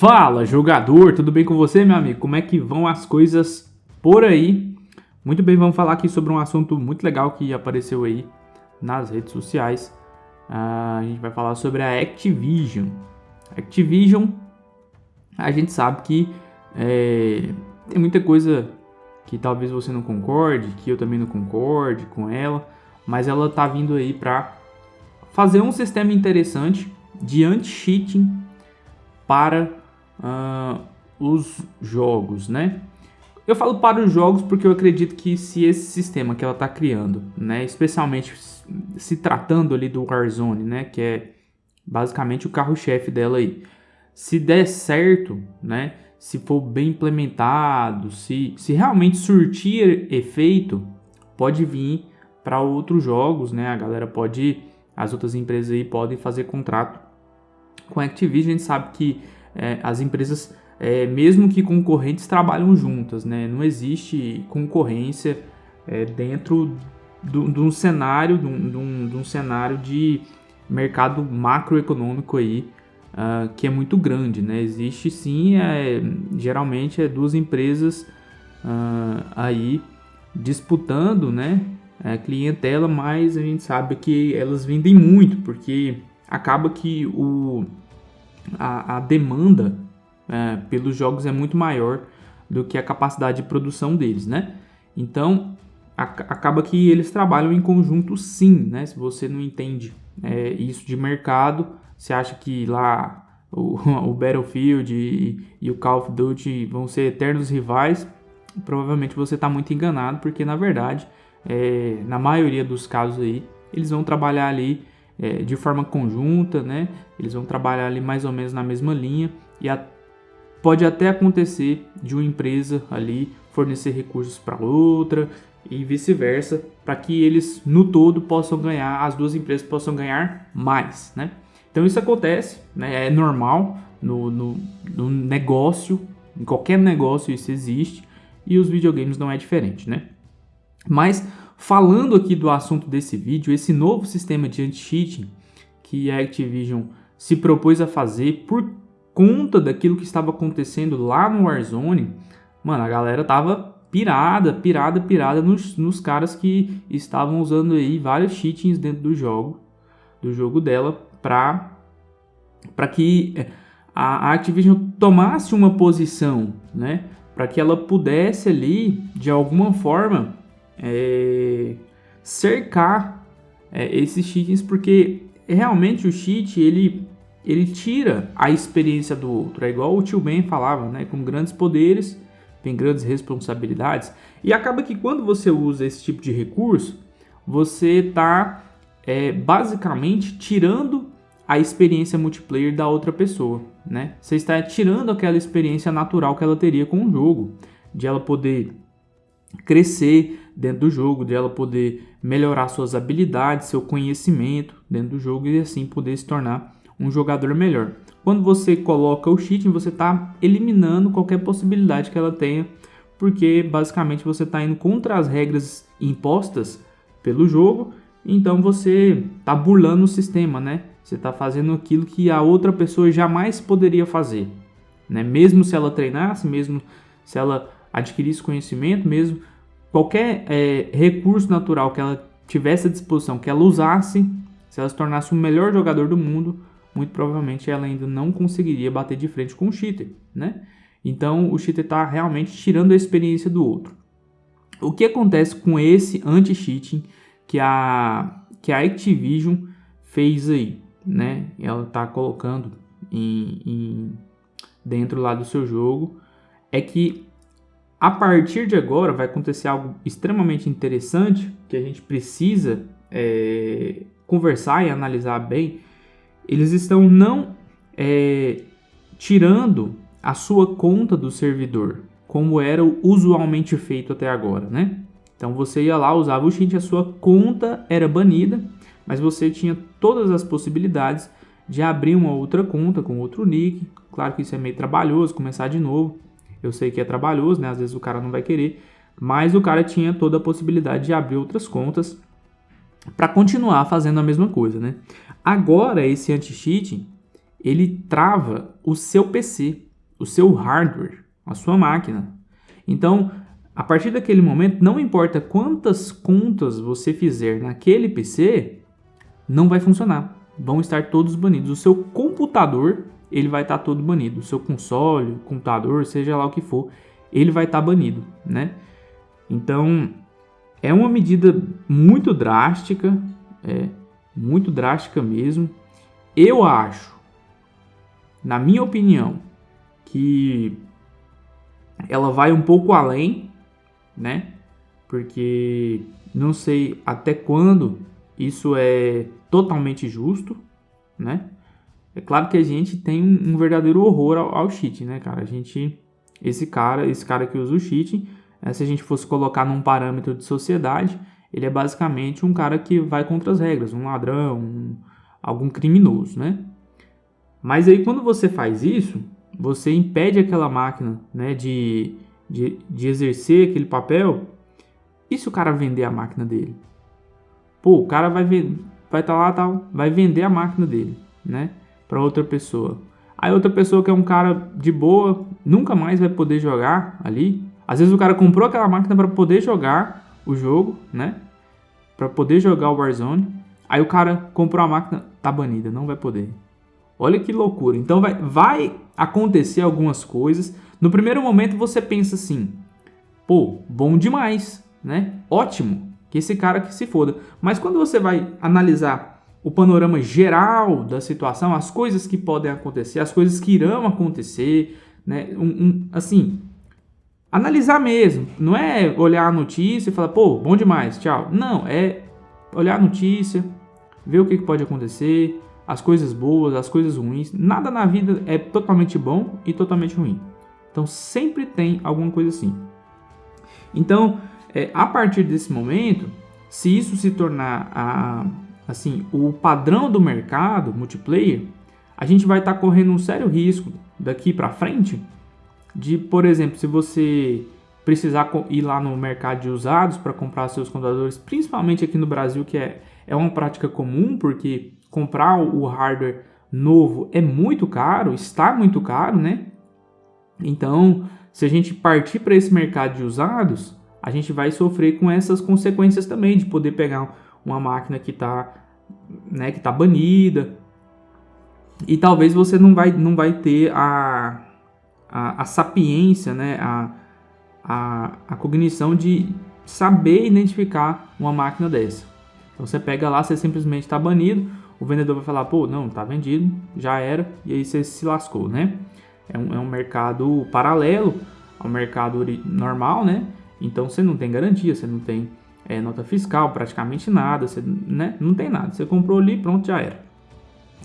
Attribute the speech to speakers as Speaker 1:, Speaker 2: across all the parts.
Speaker 1: Fala, jogador, tudo bem com você, meu amigo? Como é que vão as coisas por aí? Muito bem, vamos falar aqui sobre um assunto muito legal que apareceu aí nas redes sociais. Uh, a gente vai falar sobre a Activision. Activision, a gente sabe que é, tem muita coisa que talvez você não concorde, que eu também não concorde com ela, mas ela tá vindo aí para fazer um sistema interessante de anti-cheating para uh, os jogos, né? Eu falo para os jogos porque eu acredito que se esse sistema que ela está criando, né, especialmente se tratando ali do Warzone, né, que é basicamente o carro-chefe dela aí, se der certo, né, se for bem implementado, se, se realmente surtir efeito, pode vir para outros jogos, né, a galera pode, as outras empresas aí podem fazer contrato com a Activision, a gente sabe que é, as empresas, é, mesmo que concorrentes, trabalham juntas, né? Não existe concorrência é, dentro de um cenário, de um, cenário de mercado macroeconômico aí, uh, que é muito grande, né? Existe sim, é, geralmente é duas empresas uh, aí disputando, né? É, clientela, mas a gente sabe que elas vendem muito, porque acaba que o, a, a demanda é, pelos jogos é muito maior do que a capacidade de produção deles, né? Então, a, acaba que eles trabalham em conjunto sim, né? Se você não entende é, isso de mercado, você acha que lá o, o Battlefield e, e, o Call of Duty vão ser eternos rivais, provavelmente você está muito enganado, porque na verdade, é, na maioria dos casos aí, eles vão trabalhar ali é, de forma conjunta, né? Eles vão trabalhar ali mais ou menos na mesma linha e a, pode até acontecer de uma empresa ali fornecer recursos para outra e vice-versa, para que eles no todo possam ganhar, as duas empresas possam ganhar mais, né? Então isso acontece, né? É normal no, no, no negócio, em qualquer negócio isso existe e os videogames não é diferente, né? Mas Falando aqui do assunto desse vídeo, esse novo sistema de anti-cheating que a Activision se propôs a fazer por conta daquilo que estava acontecendo lá no Warzone, mano, a galera tava pirada, pirada, pirada nos, nos caras que estavam usando aí vários cheatings dentro do jogo, do jogo dela, para para que é, a, a Activision tomasse uma posição, né, para que ela pudesse ali de alguma forma é, cercar é, esses cheatings, porque realmente o cheat ele, ele tira a experiência do outro. É igual o tio Ben falava, né? Com grandes poderes tem grandes responsabilidades. E acaba que quando você usa esse tipo de recurso, você está é, basicamente tirando a experiência multiplayer da outra pessoa, né? Você está tirando aquela experiência natural que ela teria com o jogo, de ela poder crescer dentro do jogo, de ela poder melhorar suas habilidades, seu conhecimento dentro do jogo e assim poder se tornar um jogador melhor. Quando você coloca o cheating, você está eliminando qualquer possibilidade que ela tenha, porque basicamente você está indo contra as regras impostas pelo jogo, então você está burlando o sistema, né? Você está fazendo aquilo que a outra pessoa jamais poderia fazer, né? Mesmo se ela treinasse, mesmo se ela adquirisse conhecimento, mesmo qualquer é, recurso natural que ela tivesse à disposição, que ela usasse, se ela se tornasse o melhor jogador do mundo, muito provavelmente ela ainda não conseguiria bater de frente com o cheater, né? Então o cheater está realmente tirando a experiência do outro. O que acontece com esse anti-cheating que a, que a Activision fez aí, né? Ela está colocando em, em, dentro lá do seu jogo, é que a partir de agora vai acontecer algo extremamente interessante que a gente precisa é, conversar e analisar bem. Eles estão não é, tirando a sua conta do servidor, como era usualmente feito até agora, né? Então você ia lá, usava o cheat, a sua conta era banida, mas você tinha todas as possibilidades de abrir uma outra conta com outro nick. Claro que isso é meio trabalhoso, começar de novo. Eu sei que é trabalhoso, né? Às vezes o cara não vai querer, mas o cara tinha toda a possibilidade de abrir outras contas para continuar fazendo a mesma coisa, né? Agora esse anti-cheating, ele trava o seu PC, o seu hardware, a sua máquina. Então, a partir daquele momento, não importa quantas contas você fizer naquele PC, não vai funcionar. Vão estar todos banidos. O seu computador, ele vai estar todo banido. O seu console, computador, seja lá o que for, ele vai estar banido, né? Então, é uma medida muito drástica, é muito drástica mesmo. Eu acho, na minha opinião, que ela vai um pouco além, né? Porque não sei até quando isso é totalmente justo, né? É claro que a gente tem um, verdadeiro horror ao, ao cheat, né, cara? A gente, esse cara, esse cara que usa o cheat, é, se a gente fosse colocar num parâmetro de sociedade, ele é basicamente um cara que vai contra as regras, um ladrão, um, algum criminoso, né? Mas aí quando você faz isso, você impede aquela máquina né, de, de, de exercer aquele papel. E se o cara vender a máquina dele? Pô, o cara vai vai estar tá lá, tá, vai vender a máquina dele, né, para outra pessoa. Aí outra pessoa que é um cara de boa, nunca mais vai poder jogar ali. Às vezes o cara comprou aquela máquina para poder jogar o jogo, né? Para poder jogar o Warzone. Aí o cara comprou a máquina, tá banida, não vai poder. Olha que loucura. Então vai, vai acontecer algumas coisas. No primeiro momento você pensa assim, pô, bom demais, né? Ótimo, que esse cara que se foda. Mas quando você vai analisar o panorama geral da situação, as coisas que podem acontecer, as coisas que irão acontecer, né? Um, um, assim, analisar mesmo. Não é olhar a notícia e falar, pô, bom demais, tchau. Não, é olhar a notícia, ver o que pode acontecer, as coisas boas, as coisas ruins. Nada na vida é totalmente bom e totalmente ruim. Então sempre tem alguma coisa assim. Então, é, a partir desse momento, se isso se tornar a, assim o padrão do mercado multiplayer, a gente vai estar tá correndo um sério risco daqui para frente de, por exemplo, se você precisar ir lá no mercado de usados para comprar seus computadores, principalmente aqui no Brasil, que é, é uma prática comum, porque comprar o hardware novo é muito caro, está muito caro, né? Então, se a gente partir para esse mercado de usados, a gente vai sofrer com essas consequências também, de poder pegar uma máquina que está né, que tá banida, e talvez você não vai, não vai ter a, a, a sapiência, né, a, a, a cognição de saber identificar uma máquina dessa. Então você pega lá, você simplesmente está banido, o vendedor vai falar, pô, não, tá vendido, já era, e aí você se lascou, né? É um, é um mercado paralelo ao mercado normal, né? Então você não tem garantia, você não tem é, nota fiscal, praticamente nada, você né? não tem nada. Você comprou ali, pronto, já era.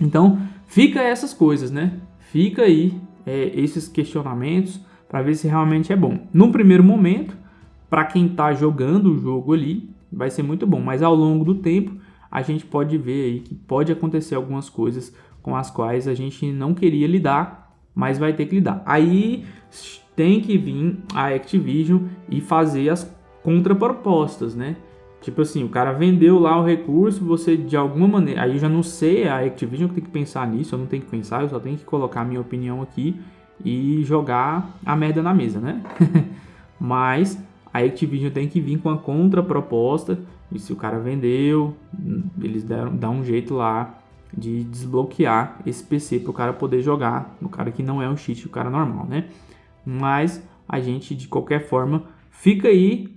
Speaker 1: Então fica essas coisas, né? Fica aí é, esses questionamentos para ver se realmente é bom. Num primeiro momento, para quem está jogando o jogo ali, vai ser muito bom, mas ao longo do tempo a gente pode ver aí que pode acontecer algumas coisas com as quais a gente não queria lidar, mas vai ter que lidar. Aí tem que vir a Activision e fazer as contrapropostas, né? Tipo assim, o cara vendeu lá o recurso, você de alguma maneira. Aí eu já não sei, a Activision tem que pensar nisso, eu não tenho que pensar, eu só tenho que colocar a minha opinião aqui e jogar a merda na mesa, né? Mas a Activision tem que vir com a contraproposta e se o cara vendeu, eles deram, dão um jeito lá de desbloquear esse PC para o cara poder jogar, no cara que não é um cheat, o cara normal, né? Mas a gente de qualquer forma fica aí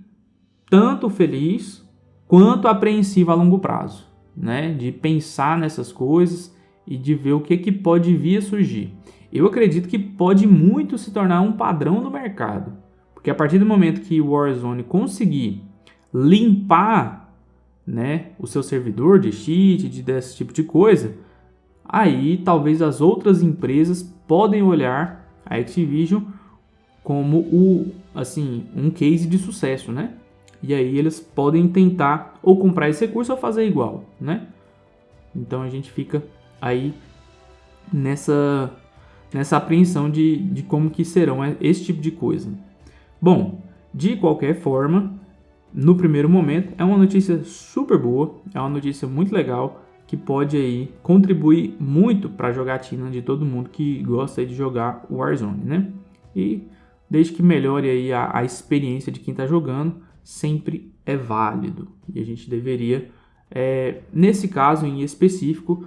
Speaker 1: tanto feliz quanto apreensivo a longo prazo, né? De pensar nessas coisas e de ver o que, que pode vir a surgir. Eu acredito que pode muito se tornar um padrão do mercado, porque a partir do momento que o Warzone conseguir limpar né, o seu servidor de cheat, de desse tipo de coisa, aí talvez as outras empresas podem olhar a Activision como o, assim, um case de sucesso, né? E aí eles podem tentar ou comprar esse recurso ou fazer igual, né? Então a gente fica aí nessa nessa apreensão de, de como que serão esse tipo de coisa. Bom, de qualquer forma, no primeiro momento. É uma notícia super boa, é uma notícia muito legal que pode aí contribuir muito para a jogatina de todo mundo que gosta de jogar Warzone, né? E desde que melhore aí a, a experiência de quem está jogando, sempre é válido. E a gente deveria, é, nesse caso em específico,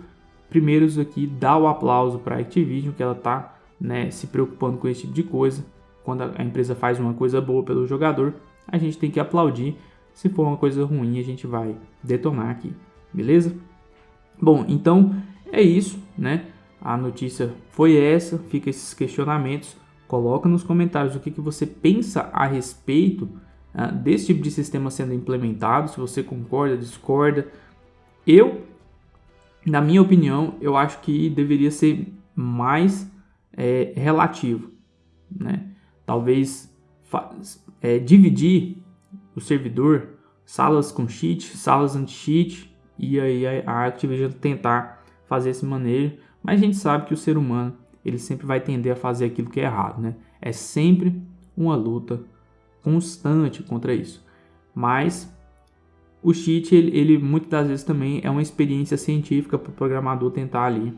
Speaker 1: primeiros aqui dar o aplauso para a Activision, que ela está né, se preocupando com esse tipo de coisa. Quando a, empresa faz uma coisa boa pelo jogador, a gente tem que aplaudir. Se for uma coisa ruim, a gente vai detonar aqui, beleza? Bom, então é isso, né? A notícia foi essa, fica esses questionamentos. Coloca nos comentários o que, que você pensa a respeito uh, desse tipo de sistema sendo implementado, se você concorda, discorda. Eu, na minha opinião, eu acho que deveria ser mais é, relativo, né? Talvez é, dividir o servidor, salas com cheat, salas anti-cheat, e aí a Activision tentar fazer esse manejo, mas a gente sabe que o ser humano ele sempre vai tender a fazer aquilo que é errado, né? É sempre uma luta constante contra isso. Mas o cheat, ele, ele muitas das vezes também é uma experiência científica para o programador tentar ali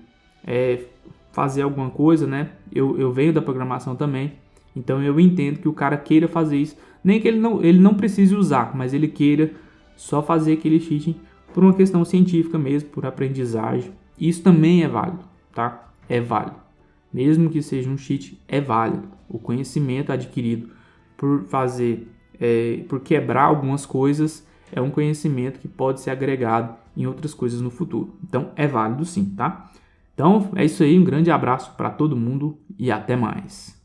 Speaker 1: é, fazer alguma coisa, né? Eu, eu venho da programação também, então eu entendo que o cara queira fazer isso, nem que ele não, ele não precise usar, mas ele queira só fazer aquele cheating por uma questão científica mesmo, por aprendizagem. Isso também é válido, tá? É válido. Mesmo que seja um cheat, é válido. O conhecimento adquirido por fazer, é, por quebrar algumas coisas, é um conhecimento que pode ser agregado em outras coisas no futuro. Então, é válido sim, tá? Então, é isso aí. Um grande abraço para todo mundo e até mais.